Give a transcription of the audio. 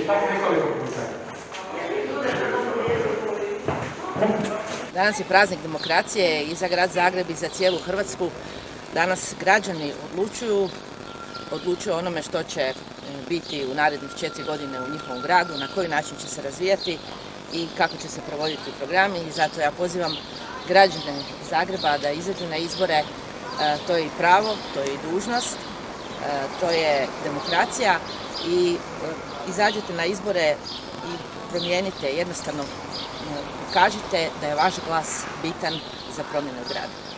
I tako nekoliko puta. Danas je praznik demokracije i za grad Zagreb i za cijelu Hrvatsku. Danas građani odlučuju, odlučuju onome što će e, biti u narednih četiri godine u njihovom gradu, na koji način će se razvijati i kako će se provoditi programi i zato ja pozivam građane Zagreba da izađu na izbore, e, to je i pravo, to je i dužnost, to je demokracija i izađete na izbore i promijenite jednostavno kažite da je vaš glas bitan za promjenu grada.